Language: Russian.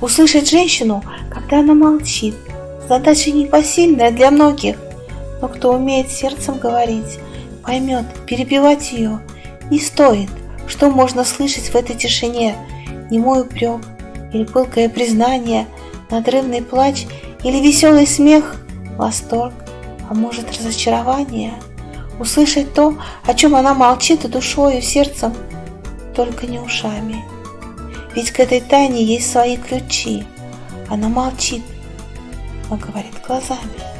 Услышать женщину, когда она молчит, задача непосильная для многих. Но кто умеет сердцем говорить, поймет, перебивать ее не стоит. Что можно слышать в этой тишине? Немой упрек или пылкое признание, надрывный плач или веселый смех, восторг, а может разочарование? Услышать то, о чем она молчит и душою, и сердцем, только не ушами. Ведь к этой тайне есть свои ключи. Она молчит, но говорит глазами.